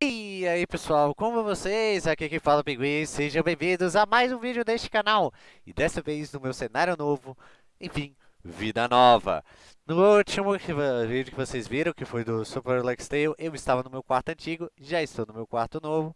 E aí pessoal, como vocês? Aqui quem fala é Pinguim, sejam bem-vindos a mais um vídeo deste canal. E dessa vez no meu cenário novo, enfim, vida nova. No último vídeo que vocês viram, que foi do Super Lux Tale Eu estava no meu quarto antigo, já estou no meu quarto novo.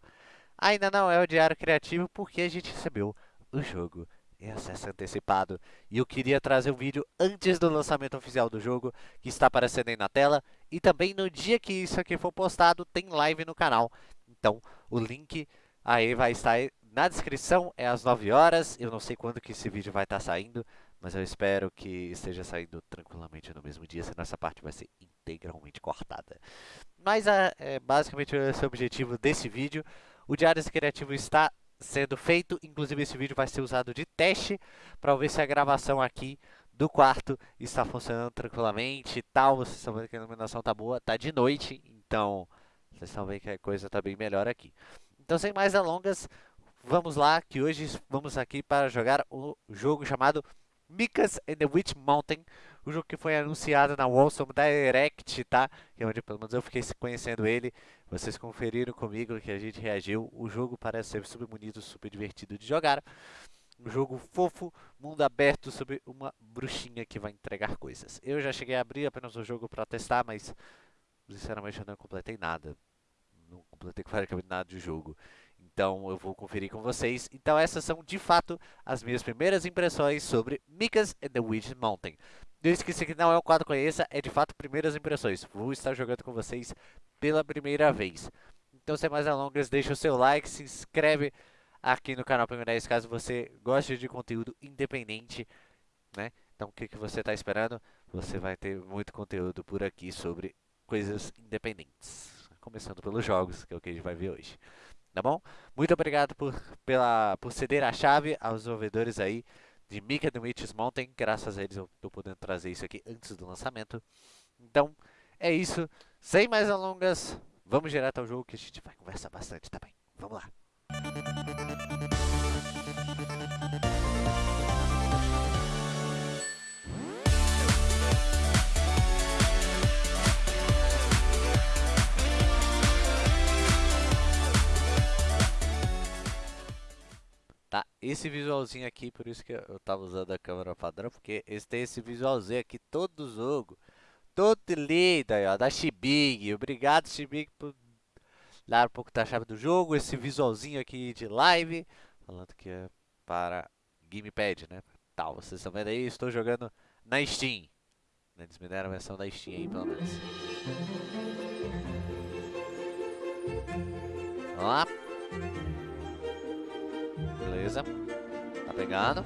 Ainda não é o diário criativo porque a gente recebeu o jogo em acesso antecipado. E eu queria trazer um vídeo antes do lançamento oficial do jogo Que está aparecendo aí na tela e também no dia que isso aqui for postado, tem live no canal. Então, o link aí vai estar na descrição, é às 9 horas. Eu não sei quando que esse vídeo vai estar saindo, mas eu espero que esteja saindo tranquilamente no mesmo dia, senão essa parte vai ser integralmente cortada. Mas é, é basicamente esse é o objetivo desse vídeo. O Diário Criativo está sendo feito, inclusive esse vídeo vai ser usado de teste para ver se a gravação aqui do quarto está funcionando tranquilamente e tal. Vocês estão vendo que a iluminação está boa, está de noite, então vocês estão vendo que a coisa está bem melhor aqui. Então, sem mais delongas, vamos lá, que hoje vamos aqui para jogar o jogo chamado Mikas and the Witch Mountain, o jogo que foi anunciado na Wallsome Direct, tá? Que é onde pelo menos eu fiquei conhecendo ele. Vocês conferiram comigo que a gente reagiu. O jogo parece ser super bonito, super divertido de jogar. Um jogo fofo, mundo aberto sobre uma bruxinha que vai entregar coisas. Eu já cheguei a abrir apenas o jogo para testar, mas sinceramente eu não completei nada. Não completei praticamente nada de jogo. Então eu vou conferir com vocês. Então essas são de fato as minhas primeiras impressões sobre Mikas and the Witch Mountain. Desde que esse aqui não é um quadro conheça, é de fato primeiras impressões. Vou estar jogando com vocês pela primeira vez. Então sem mais delongas, deixa o seu like, se inscreve aqui no canal Prêmio 10, caso você goste de conteúdo independente, né? Então, o que, que você está esperando? Você vai ter muito conteúdo por aqui sobre coisas independentes. Começando pelos jogos, que é o que a gente vai ver hoje. Tá bom? Muito obrigado por, pela, por ceder a chave aos desenvolvedores aí de Mika The Witches Mountain. Graças a eles eu estou podendo trazer isso aqui antes do lançamento. Então, é isso. Sem mais alongas, vamos direto ao jogo que a gente vai conversar bastante também. Vamos lá. Tá, esse visualzinho aqui, por isso que eu tava usando a câmera padrão, porque esse tem esse visualzinho aqui todo jogo. Todo lindo aí, ó, da Shibig. Obrigado, Shibig, por dar um pouco da chave do jogo. Esse visualzinho aqui de live, falando que é para Gamepad, né? Tal, vocês estão vendo aí, estou jogando na Steam. Eles me deram a versão da Steam aí, pelo menos. Vamos lá. Beleza. Tá pegando.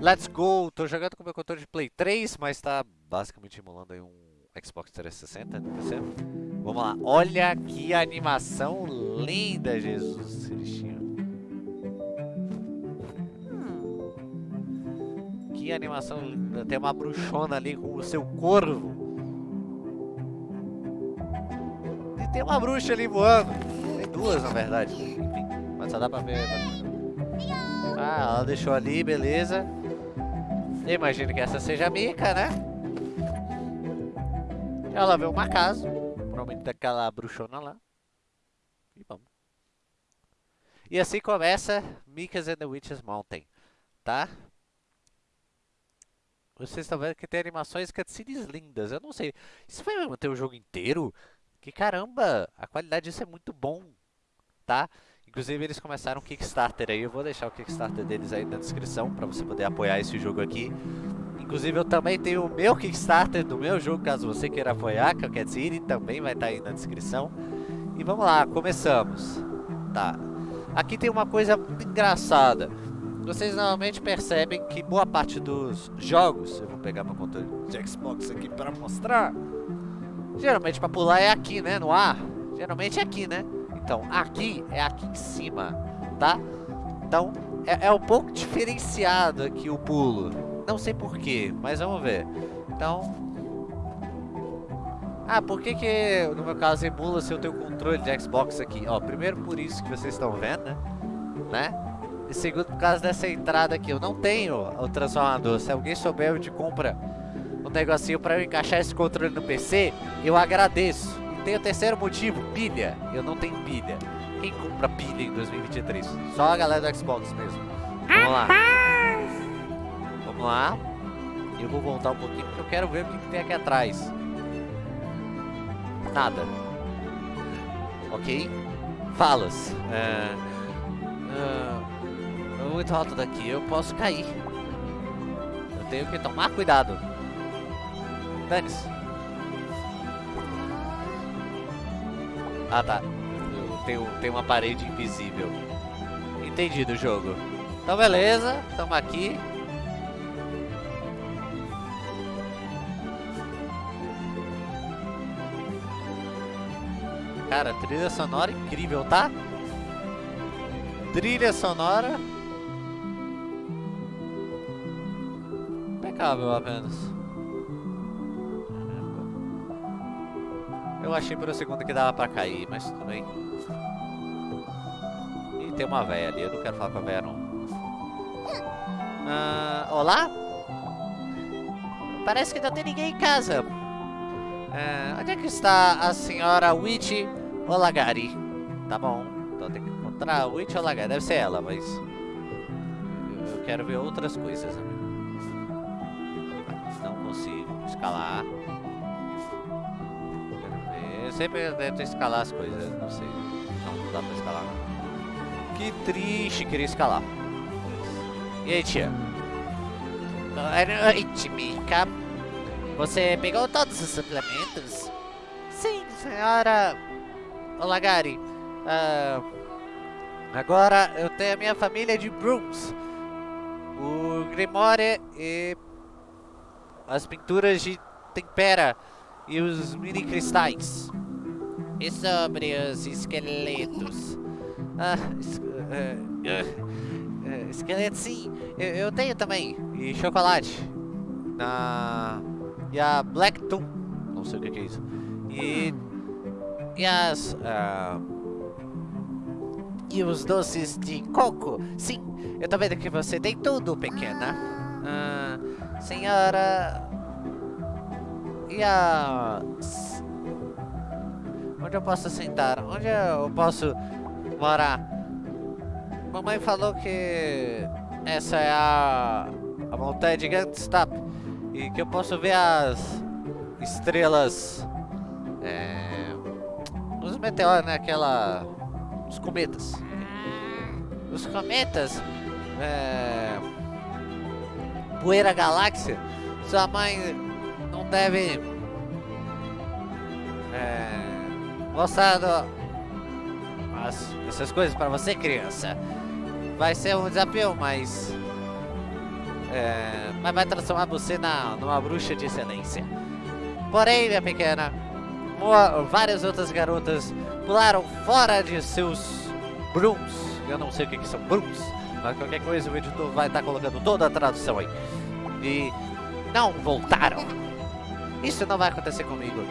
Let's go! Tô jogando com meu controle de Play 3, mas tá basicamente emulando aí um Xbox 360 no PC. Vamos lá. Olha que animação linda, Jesus Cristinho. Hum. Que animação linda. Tem uma bruxona ali com o seu corvo. E tem uma bruxa ali voando. Tem duas, na verdade. Mas só dá pra ver. Ah, ela deixou ali, beleza. Eu imagino que essa seja a Mika, né? Ela vê uma casa, provavelmente daquela bruxona lá. E vamos. E assim começa Mika's and the Witch's Mountain, tá? Vocês estão vendo que tem animações cutscenes lindas. Eu não sei. Isso vai manter o jogo inteiro? Que caramba! A qualidade disso é muito bom, tá? Inclusive eles começaram um Kickstarter aí. Eu vou deixar o Kickstarter deles aí na descrição para você poder apoiar esse jogo aqui. Inclusive eu também tenho o meu Kickstarter do meu jogo, caso você queira apoiar, que é o Cat City, também vai estar tá aí na descrição. E vamos lá, começamos. Tá. Aqui tem uma coisa engraçada. Vocês normalmente percebem que boa parte dos jogos, eu vou pegar meu controle de Xbox aqui para mostrar. Geralmente para pular é aqui, né, no ar. Geralmente é aqui, né? Então, aqui é aqui em cima, tá? Então, é, é um pouco diferenciado aqui o pulo. Não sei porquê, mas vamos ver. Então... Ah, por que que, no meu caso, emula se eu tenho controle de Xbox aqui? Ó, primeiro por isso que vocês estão vendo, né? E segundo por causa dessa entrada aqui. Eu não tenho o transformador. Se alguém souber onde compra um negocinho pra eu encaixar esse controle no PC, eu agradeço. tem o terceiro motivo, pilha. Eu não tenho pilha. Quem compra pilha em 2023? Só a galera do Xbox mesmo. Vamos lá. Lá. Eu vou voltar um pouquinho porque eu quero ver o que, que tem aqui atrás. Nada. Ok? Falas. É, é, muito alto daqui, eu posso cair. Eu tenho que tomar cuidado. Dane-se. Ah tá. Tem, tem uma parede invisível. Entendi do jogo. Então beleza, estamos aqui. Cara, trilha sonora incrível, tá? Trilha sonora. Impecável apenas. Eu achei por um segundo que dava pra cair, mas tudo bem. E tem uma véia ali, eu não quero falar com a véia não. Ah, olá? Parece que não tem ninguém em casa. Ah, onde é que está a senhora Witch Olagari? Tá bom, então tem que encontrar a Witch Olagari. Deve ser ela, mas... Eu, eu quero ver outras coisas, amigo. Não consigo escalar sempre tento escalar as coisas, não sei. Não, não dá pra escalar. Que triste querer escalar. E aí, tia? Boa noite, Mika. Você pegou todos os suplementos? Sim, senhora Olá, Gary. Uh, agora eu tenho a minha família de Brooms. O Grimoire e as pinturas de tempera e os mini cristais. E sobre os esqueletos? Ah, es uh, uh, uh, esqueleto sim, eu, eu, tenho também. E chocolate. Na... E a Black Toon. Não sei o que é isso. E... E as... E os doces de coco. Sim, eu tô vendo que você tem tudo, pequena. senhora... E a... Onde eu posso sentar? Onde eu posso morar? Mamãe falou que essa é a, a montanha de Gantstap e que eu posso ver as estrelas, é, os meteoros, né? Aquela, os cometas. Os cometas, é, poeira galáxia. Sua mãe não deve é, mostrando as, essas coisas para você, criança. Vai ser um desafio, mas... É, mas vai transformar você na, numa bruxa de excelência. Porém, minha pequena, várias outras garotas pularam fora de seus brooms. Eu não sei o que, que são brooms, mas qualquer coisa o editor vai estar tá colocando toda a tradução aí. E não voltaram. Isso não vai acontecer comigo.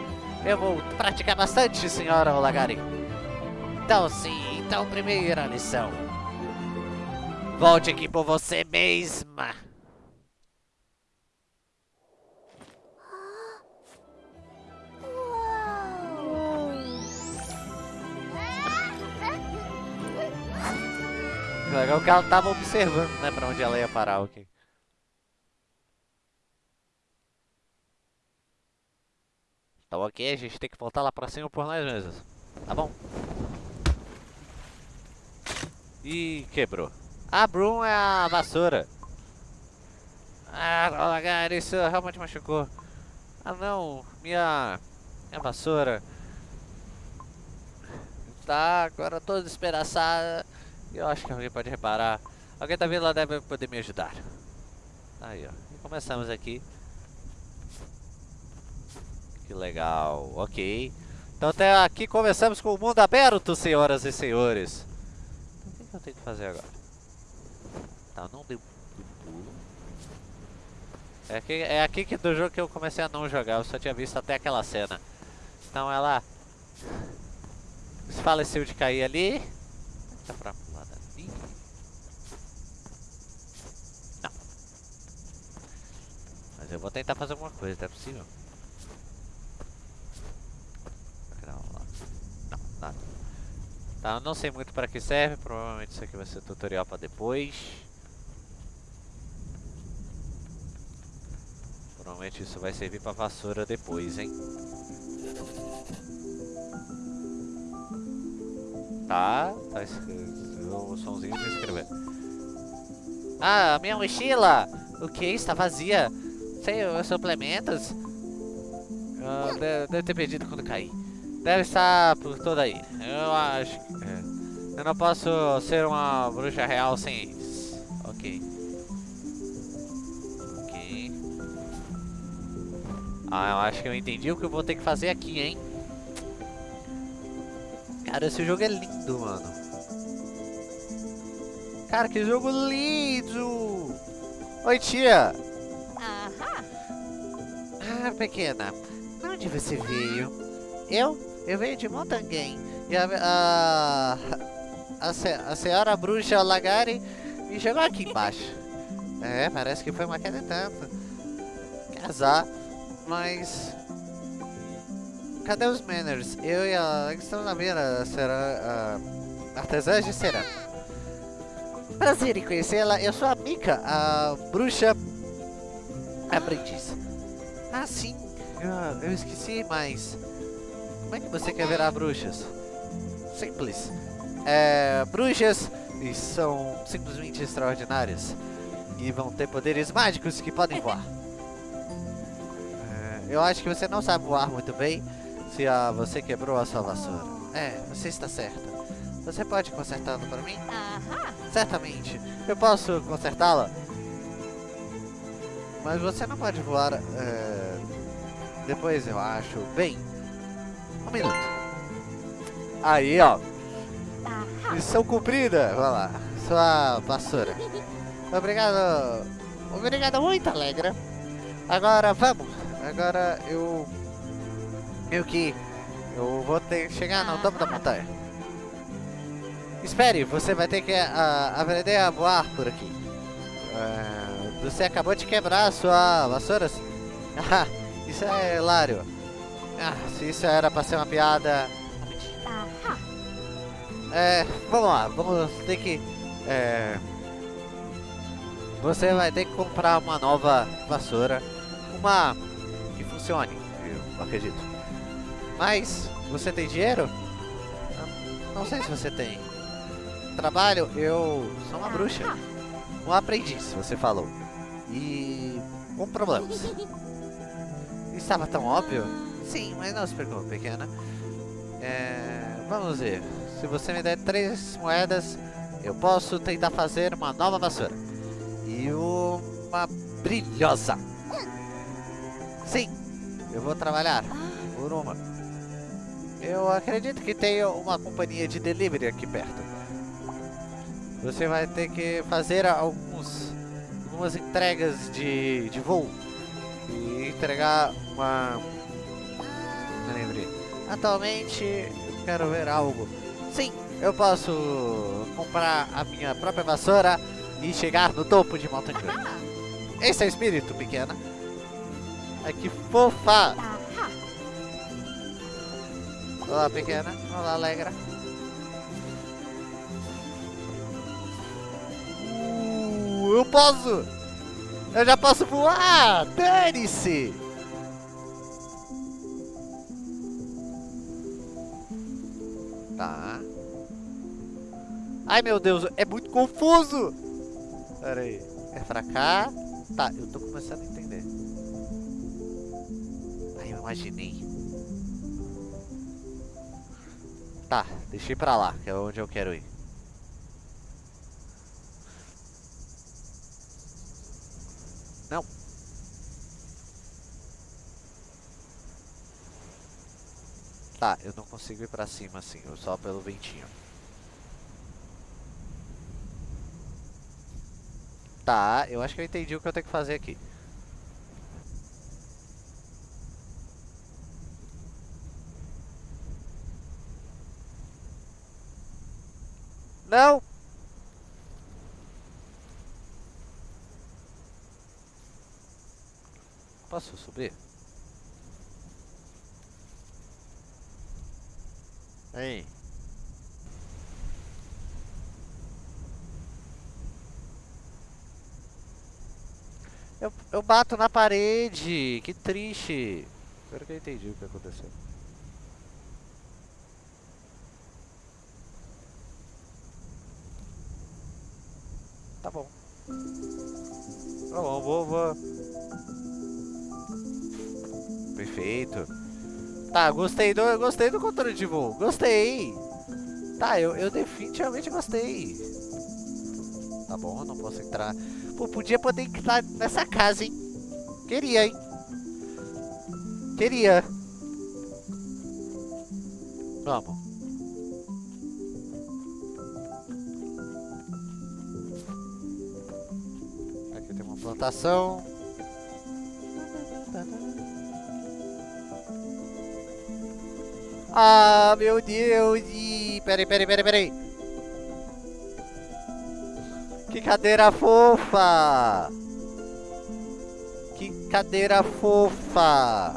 Eu vou praticar bastante, senhora Olagari. Então sim, então primeira lição. Volte aqui por você mesma. Legal que ela tava observando, né, pra onde ela ia parar, ok. Tá ok, a gente tem que voltar lá pra cima por nós mesmos. Tá bom? Ih, quebrou. A Broom é a vassoura. Ah, lagar, isso realmente machucou. Ah não, minha, minha vassoura. Tá agora toda despedaçada. Eu acho que alguém pode reparar. Alguém tá vindo lá deve poder me ajudar. Aí ó, e começamos aqui. Que legal, ok. Então até aqui começamos com o mundo aberto, senhoras e senhores. Então, o que, eu tenho que fazer agora? Tá, não deu pulo. É aqui, é aqui que do jogo que eu comecei a não jogar, eu só tinha visto até aquela cena. Então ela faleceu de cair ali. Tá pra pular dali. Não. Mas eu vou tentar fazer alguma coisa, não é possível. Tá, eu não sei muito para que serve, provavelmente isso aqui vai ser tutorial para depois. Provavelmente isso vai servir para vassoura depois, hein? Tá, tá o somzinho de escrever. Ah, minha mochila! O que? Está vazia? Os suplementos? Ah, deve, deve ter perdido quando caí. Deve estar por toda aí. Eu acho que... É. Eu não posso ser uma bruxa real sem eles. Ok. Ok. Ah, eu acho que eu entendi o que eu vou ter que fazer aqui, hein? Cara, esse jogo é lindo, mano. Cara, que jogo lindo! Oi, tia! Ah, pequena, onde você veio? Eu? Eu venho de Montanguém. E a, a, a, a senhora bruxa Lagari me jogou aqui embaixo. É, parece que foi uma queda e tanto. Casar, mas... Cadê os Manners? Eu e a estamos na vila, será artesã de cerâmica. Prazer em conhecê-la, eu sou a Mika, a bruxa aprendiz. Ah, sim, eu, eu esqueci, mas... Como é que você quer virar bruxas? Simples. É, bruxas são simplesmente extraordinárias. E vão ter poderes mágicos que podem voar. É, eu acho que você não sabe voar muito bem se a, você quebrou a sua vassoura. É, você está certa. Você pode consertá-la para mim? Certamente. Eu posso consertá-la? Mas você não pode voar é, depois, eu acho. Bem, um minuto. Aí, ó. Missão cumprida. Vai lá. Sua vassoura. Obrigado. Obrigado muito, Alegra. Agora, vamos. Agora eu... Meio que... Eu vou ter que chegar no topo da montanha. Espere, você vai ter que ah, aprender a voar por aqui. Ah, você acabou de quebrar a sua vassoura. Ah, isso é hilário. Ah, se isso era pra ser uma piada... Aham. É, vamos lá, vamos ter que... É, você vai ter que comprar uma nova vassoura. Uma que funcione, eu acredito. Mas, você tem dinheiro? Ah, Não sei se você tem. Trabalho, eu sou uma bruxa. Um aprendiz, você falou. E com problemas. Estava tão óbvio? Sim, mas não se preocupe, pequena. É, vamos ver. Se você me der três moedas, eu posso tentar fazer uma nova vassoura. E uma brilhosa. Sim, eu vou trabalhar por uma. Eu acredito que tem uma companhia de delivery aqui perto. Você vai ter que fazer alguns, algumas entregas de, de voo. E entregar uma... Me lembrei. Atualmente, eu quero ver algo. Sim, eu posso comprar a minha própria vassoura e chegar no topo de Mountain Gun. Esse é o espírito, pequena. Ai, que fofa! Olá, pequena. Olá, Alegra. Eu posso! Eu já posso voar! Dane-se! Tá. Ai, meu Deus, é muito confuso! Pera aí. É pra cá? Tá, eu tô começando a entender. Ai, eu imaginei. Tá, deixei pra lá, que é onde eu quero ir. Não. Tá, eu não consigo ir pra cima assim, só pelo ventinho. Tá, eu acho que eu entendi o que eu tenho que fazer aqui. Eu, eu bato na parede, que triste. Espero que eu entendi o que aconteceu. Tá bom. Tá bom, vou, vou. Perfeito. Tá, gostei do, gostei do controle de voo. Gostei. Tá, eu, eu definitivamente gostei. Tá bom, não posso entrar. Pô, podia poder entrar nessa casa, hein? Queria, hein? Queria. Vamos. Aqui tem uma plantação. Ah, meu Deus! Ih, Peraí, peraí, peraí, peraí. Que cadeira fofa! Que cadeira fofa!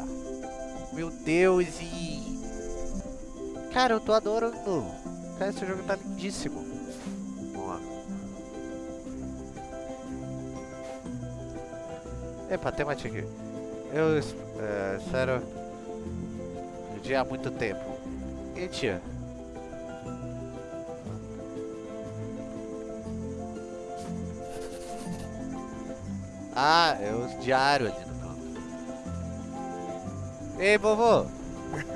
Meu Deus! E... Cara, eu tô adorando! Cara, esse jogo tá lindíssimo! Lá. Epa, tem uma tigre. Eu é, espero... Dia há muito tempo. E tia? Ah, é o diário ali no canto. Ei, vovô!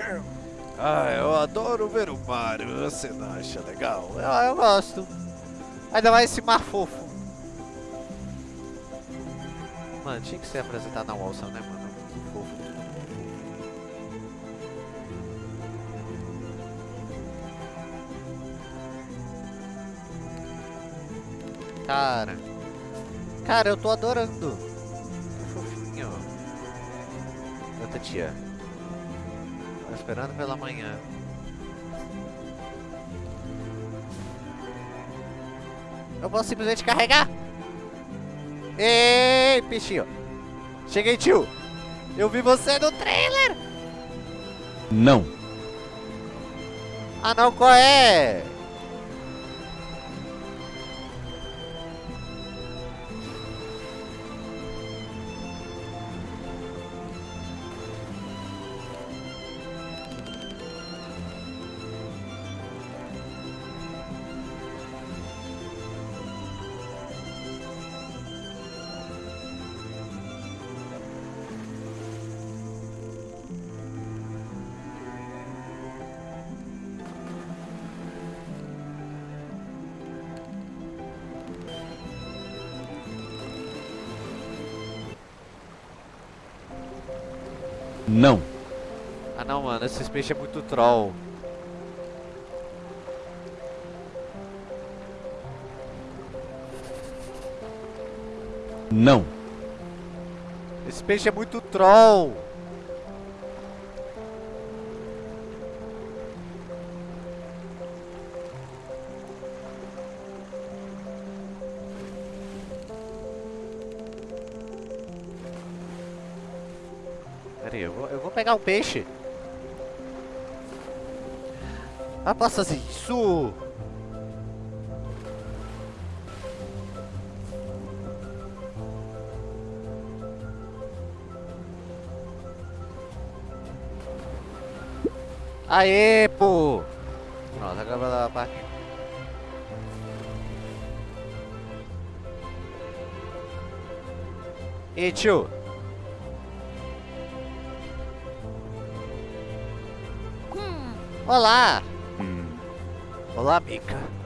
ah, eu adoro ver o mar. Você não acha legal? Eu, eu gosto. Ainda mais esse mar fofo. Mano, tinha que ser apresentado na Walsa, né, mano? Cara. Cara, eu tô adorando. Que fofinho. Outra tia. Tô esperando pela manhã. Eu posso simplesmente carregar. Ei, peixinho. Cheguei, tio. Eu vi você no trailer. Não. Ah, não, qual é? Não, mano, esse peixe é muito troll. Não. Esse peixe é muito troll. Pera aí, eu vou, eu vou pegar o peixe. Ah, passa isso! Aê, pô! Pronto, agora vai dar a parte. E tio? Hmm. Olá! Olá, Mika.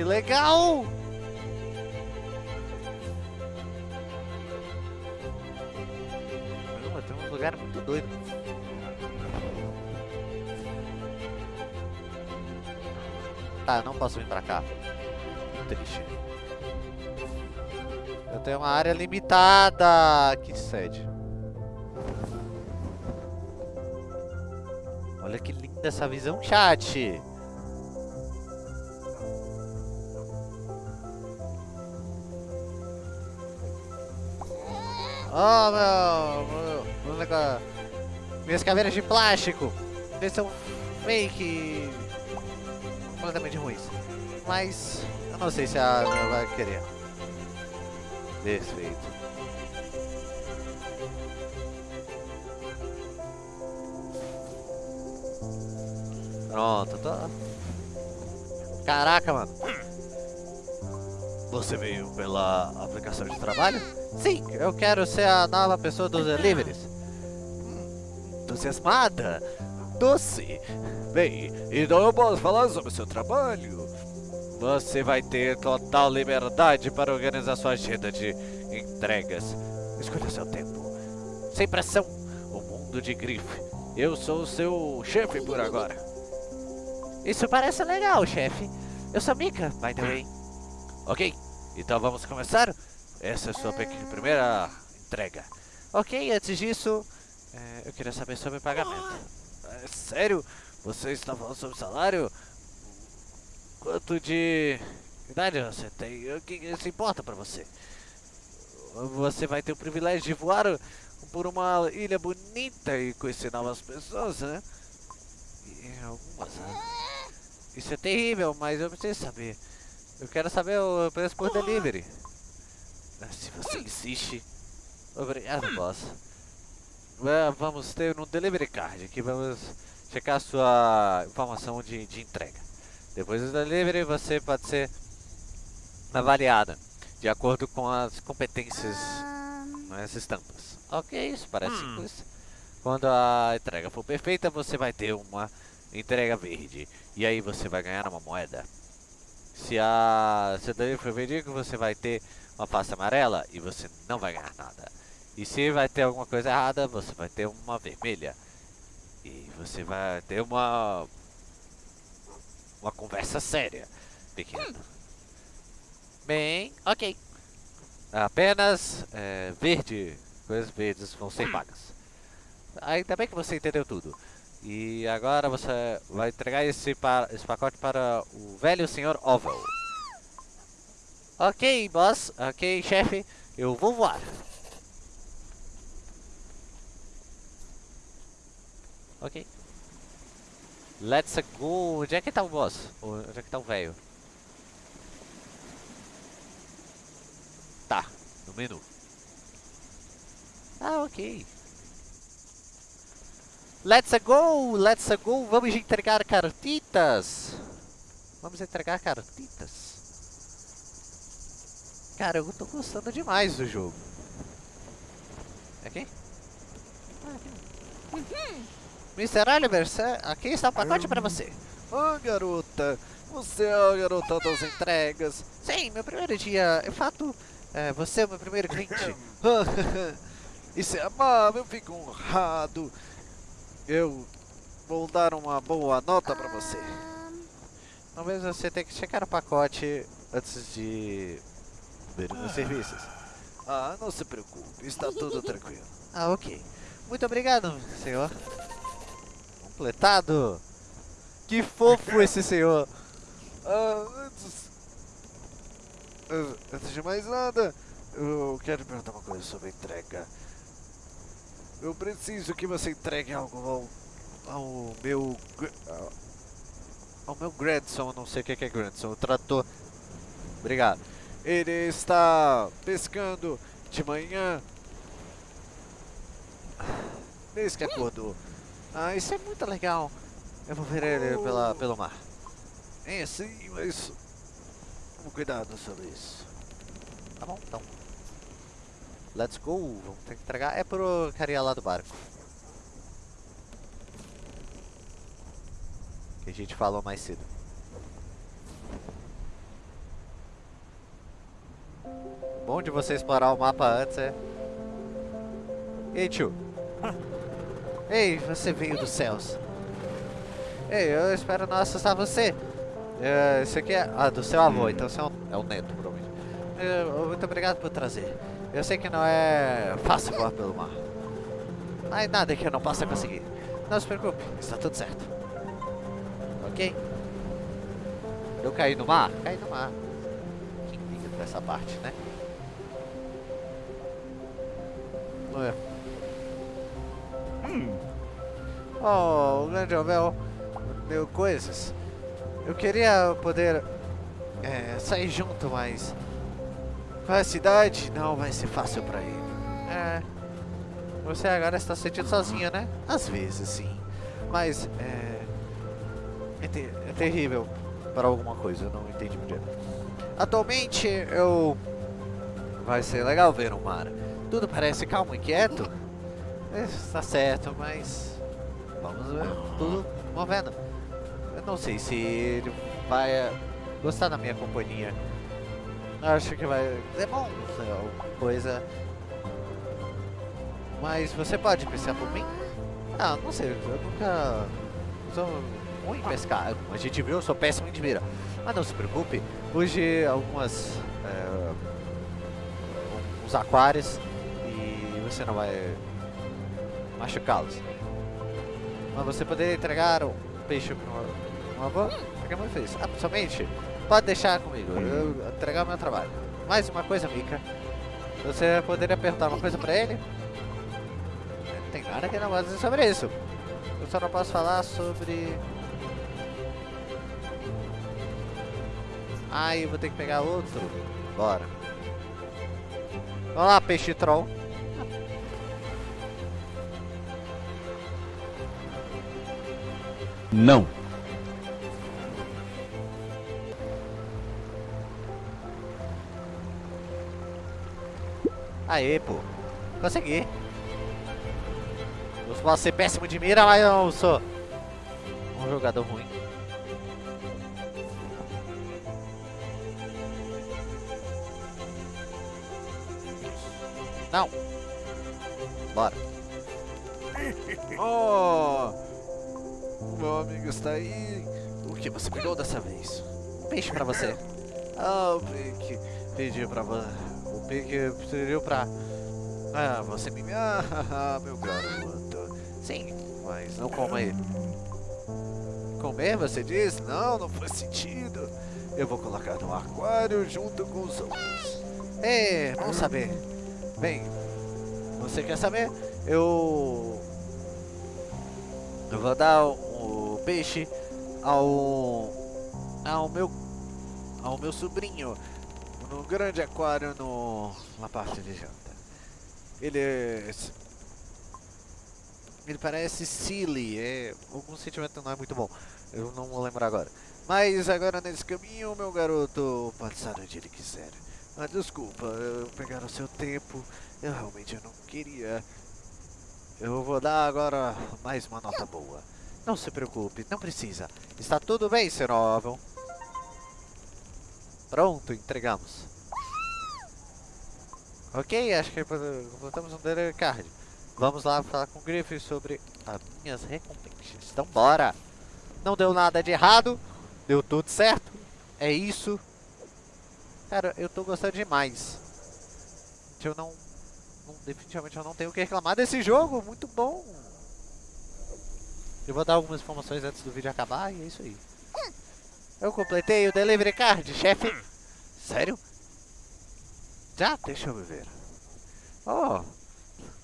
Que legal! Caramba, tem um lugar muito doido. Tá, não posso vir pra cá. triste. Eu tenho uma área limitada. Que sede. Olha que linda essa visão, chat. Oh, meu, meu, negócio. Minhas caveiras de plástico. Eles são fake. Completamente ruins. Mas eu não sei se a minha vai querer. Desfeito. Pronto, tô. Caraca, mano. Você veio pela aplicação de trabalho? Sim, eu quero ser a nova pessoa dos deliveries. Hum, entusiasmada. Doce. Bem, então eu posso falar sobre o seu trabalho. Você vai ter total liberdade para organizar sua agenda de entregas. Escolha seu tempo. Sem pressão. O mundo de grife. Eu sou o seu chefe por agora. Isso parece legal, chefe. Eu sou Mika, by the way. Ok, então vamos começar? Essa é a sua primeira entrega. Ok, antes disso, é, eu queria saber sobre pagamento. É, sério? Você está falando sobre salário? Quanto de idade você tem? O que isso importa para você? Você vai ter o privilégio de voar por uma ilha bonita e conhecer novas pessoas, né? E algumas, né? Isso é terrível, mas eu preciso saber. Eu quero saber o preço por delivery. Se você insiste. Obrigado, boss. Vamos ter um delivery card aqui. Vamos checar a sua informação de, de entrega. Depois do delivery, você pode ser avaliada de acordo com as competências nas estampas. Ok, isso parece hum. simples. Quando a entrega for perfeita, você vai ter uma entrega verde. E aí você vai ganhar uma moeda. Se a cidadania for verídico, você vai ter uma face amarela e você não vai ganhar nada. E se vai ter alguma coisa errada, você vai ter uma vermelha. E você vai ter uma... Uma conversa séria, pequena. Bem, ok. Apenas é, verde, coisas verdes vão ser pagas. Ainda bem que você entendeu tudo. E agora você vai entregar esse, esse pacote para o velho senhor Oval. Ok, boss. Ok, chefe. Eu vou voar. Ok. Let's go. Onde é que tá o boss? Onde é que tá o velho? Tá, no menu. Ah, ok. Let's go, let's go, vamos entregar cartitas. Vamos entregar cartitas. Cara, eu tô gostando demais do jogo. É aqui? Ah, aqui. Uhum. Mr. Oliver, aqui está o pacote para você. Ah, garota, você é a garota das entregas. Sim, meu primeiro dia, eu fato, é, você é o meu primeiro cliente. Isso é amável, eu fico honrado. Eu vou dar uma boa nota pra você. Talvez você tenha que checar o pacote antes de ver os serviços. Ah, não se preocupe, está tudo tranquilo. Ah, ok. Muito obrigado, senhor. Completado. Que fofo esse senhor. Ah, antes... Antes de mais nada, eu quero perguntar uma coisa sobre a entrega. Eu preciso que você entregue algo ao, ao meu... Ao meu grandson, não sei o que é grandson, o trator. Obrigado. Ele está pescando de manhã. Desde que acordou. Ah, isso é muito legal. Eu vou ver ele pela, pelo mar. É sim, mas... Cuidado sobre isso. Tá bom, então. Let's go. Vamos ter que entregar. É pro carinha lá do barco. Que a gente falou mais cedo. Bom de você explorar o mapa antes é... Ei, tio. Ei, você veio dos céus. Ei, eu espero não assustar você. É, esse aqui é ah, do seu avô, então você é, um, é o neto, provavelmente. É, muito obrigado por trazer. Eu sei que não é fácil voar pelo mar. Mas nada que eu não possa conseguir. Não se preocupe, está tudo certo. Ok? Eu caí no mar? Caí no mar. Quem liga pra essa parte, né? É. Oh, o grande Abel deu coisas. Eu queria poder é, sair junto, mas com a cidade não vai ser fácil pra ele. É, você agora está se sentindo sozinho, né? Às vezes, sim. Mas é, é, ter- é terrível para alguma coisa, eu não entendi muito. Atualmente eu vai ser legal ver o mar. Tudo parece calmo e quieto. É, Está certo, mas vamos ver tudo movendo. Eu não sei se ele vai eh, gostar da minha companhia. Acho que vai é bom, alguma coisa. Mas você pode pensar por mim? Ah, não sei, eu nunca sou ruim em pescar. A gente viu, eu sou péssimo em mira. Mas não se preocupe, hoje algumas é, uns aquários você não vai machucá-los. Mas você poderia entregar um peixe para um avô? O que a mãe fez? Ah, somente pode deixar comigo, eu vou entregar o meu trabalho. Mais uma coisa, Mika. Você poderia perguntar uma coisa pra ele? Não tem nada que eu não possa dizer sobre isso. Eu só não posso falar sobre... Ah, eu vou ter que pegar outro. Bora. Vamos lá, peixe troll. Não. Aê, pô. Consegui. Eu posso ser péssimo de mira, mas eu não sou um jogador ruim. Não. Bora. Oh! Meu amigo está aí. O que você pegou dessa vez? Peixe pra você. Ah, o Pique pediu pra você. O Pique pediu pra. Ah, você me. Ah, meu garoto. Sim. Mas não coma ele. Comer, você diz? Não, não faz sentido. Eu vou colocar no aquário junto com os outros. É, vamos saber. Bem, você quer saber? Eu. Eu vou dar o peixe ao ao meu ao meu sobrinho no grande aquário no na parte de janta. Ele ele parece silly é algum sentimento não é muito bom eu não vou lembrar agora Mas agora nesse caminho, meu garoto, pode estar onde ele quiser. Ah, desculpa, eu pegar o seu tempo. Eu realmente não queria. eu vou dar agora mais uma nota boa não se preocupe não precisa está tudo bem. Ovel pronto entregamos ok acho que completamos um delivery card Vamos lá falar com o Griffith sobre as minhas recompensas. Então bora! Não deu nada de errado, deu tudo certo. É isso. Cara, eu tô gostando demais. Eu não, não definitivamente eu não tenho o que reclamar desse jogo, muito bom. Eu vou dar algumas informações antes do vídeo acabar e é isso aí. Eu completei o delivery card, chefe. Sério? Já? Deixa eu ver. Oh,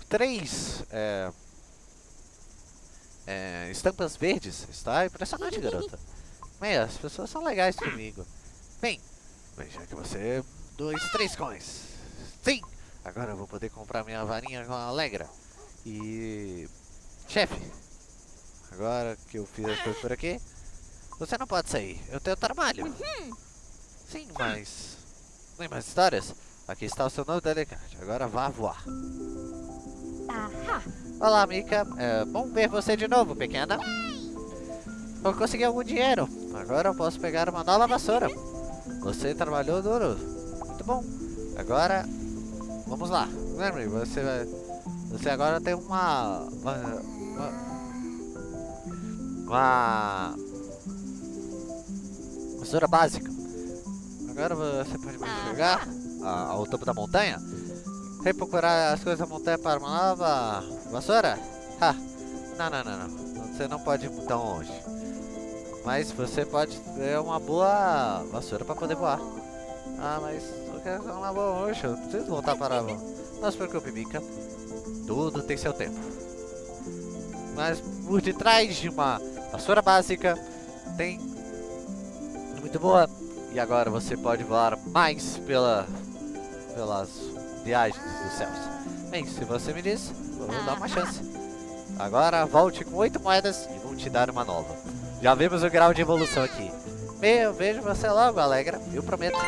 três é, é, estampas verdes. Está impressionante, garota. Bem, as pessoas são legais comigo. Bem, bem, já que você... Dois, três coins. Sim! Agora eu vou poder comprar minha varinha com a Alegra. E... Chefe, agora que eu fiz as coisas por aqui, você não pode sair. Eu tenho trabalho. Sim, mas... Tem mais histórias? Aqui está o seu novo delegate. Agora vá voar. Olá, Mika. É bom ver você de novo, pequena. Eu consegui algum dinheiro. Agora eu posso pegar uma nova vassoura. Você trabalhou duro. Muito bom. Agora, vamos lá. Lembre, você vai... Você agora tem uma... Uma... Uma... uma Vassoura básica. Agora você pode mais chegar a- ao topo da montanha. Vem procurar as coisas da montanha para uma nova vassoura? Ha! Não, não, não, não. Você não pode ir tão longe. Mas você pode ter uma boa vassoura para poder voar. Ah, mas eu quero uma boa hoje. Eu preciso voltar para a Não se preocupe, Mika. Tudo tem seu tempo. Mas por detrás de uma vassoura básica tem muito boa. E agora você pode voar mais pela, pelas viagens dos céus. Bem, se você me diz, eu vou dar uma chance. Agora volte com oito moedas e vou te dar uma nova. Já vimos o grau de evolução aqui. Eu vejo você logo, Alegra. Eu prometo.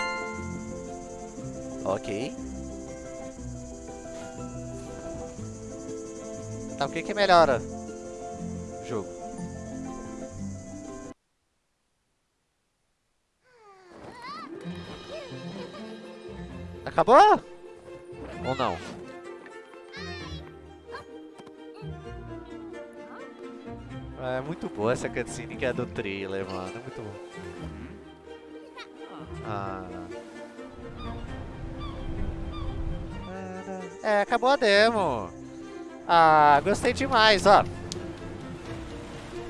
Ok. Tá, o que que melhora Acabou? Ou não? É muito boa essa cutscene que é do trailer, mano. É muito bom. Ah. É, acabou a demo. Ah, gostei demais, ó.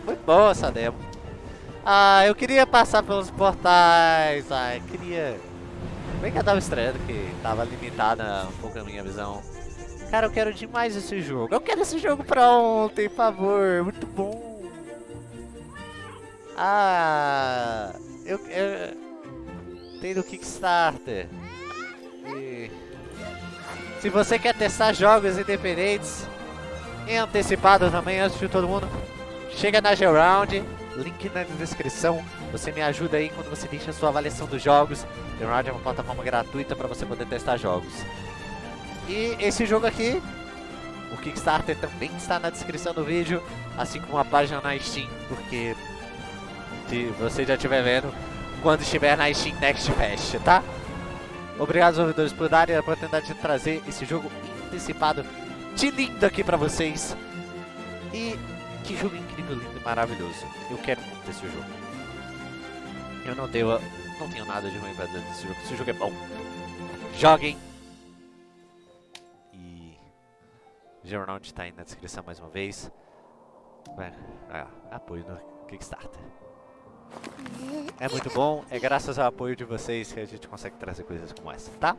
Muito boa essa demo. Ah, eu queria passar pelos portais. Eu queria... Bem que eu tava estranhando que tava limitada um pouco a minha visão. Cara, eu quero demais esse jogo. Eu quero esse jogo pra ontem, por favor. Muito bom. Ah, eu, eu tem no Kickstarter. E se você quer testar jogos independentes em antecipado também antes de todo mundo, chega na Geround, link na descrição. Você me ajuda aí quando você deixa a sua avaliação dos jogos. Geround é uma plataforma gratuita para você poder testar jogos. E esse jogo aqui, o Kickstarter também está na descrição do vídeo, assim como a página na Steam, porque se você já estiver vendo quando estiver na Steam Next Fest, tá? Obrigado aos ouvidores por darem a oportunidade de trazer esse jogo antecipado de lindo aqui pra vocês. E que jogo incrível, lindo e maravilhoso. Eu quero muito esse jogo. Eu não tenho, não tenho nada de ruim pra dizer desse jogo. Esse jogo é bom. Joguem. E... Jornal tá aí na descrição mais uma vez. É, é, apoio no Kickstarter. É muito bom, é graças ao apoio de vocês que a gente consegue trazer coisas como essa, tá?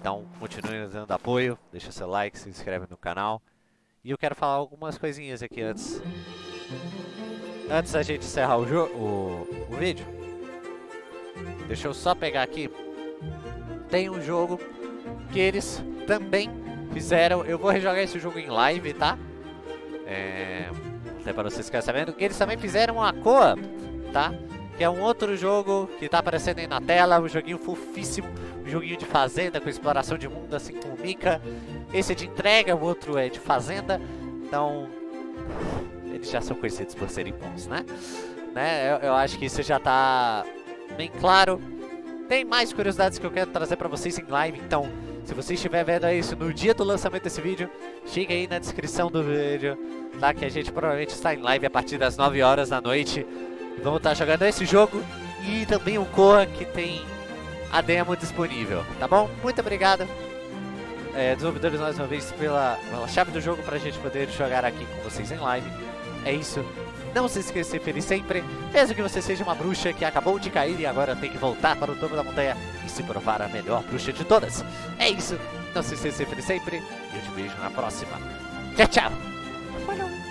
Então, continue dando apoio, deixa seu like, se inscreve no canal. E eu quero falar algumas coisinhas aqui antes. Antes da gente encerrar o, o, o vídeo. Deixa eu só pegar aqui. Tem um jogo que eles também fizeram. Eu vou rejogar esse jogo em live, tá? É, até para vocês ficarem sabendo que eles também fizeram a Coa tá? Que é um outro jogo que tá aparecendo aí na tela, um joguinho fofíssimo, um joguinho de fazenda com exploração de mundo, assim como o Mika. Esse é de entrega, o outro é de fazenda, então eles já são conhecidos por serem bons, né? né? Eu, eu acho que isso já tá bem claro. Tem mais curiosidades que eu quero trazer pra vocês em live, então se você estiver vendo isso no dia do lançamento desse vídeo, chega aí na descrição do vídeo, tá? Que a gente provavelmente está em live a partir das 9 horas da noite. Vamos estar jogando esse jogo e também o Koa que tem a demo disponível, tá bom? Muito obrigado, é, desenvolvedores, mais uma vez, pela, pela chave do jogo para a gente poder jogar aqui com vocês em live. É isso. Não se esqueça de ser feliz sempre, mesmo que você seja uma bruxa que acabou de cair e agora tem que voltar para o topo da montanha e se provar a melhor bruxa de todas. É isso. Não se esqueça de ser feliz sempre e eu te vejo na próxima. Tchau, tchau. Falou.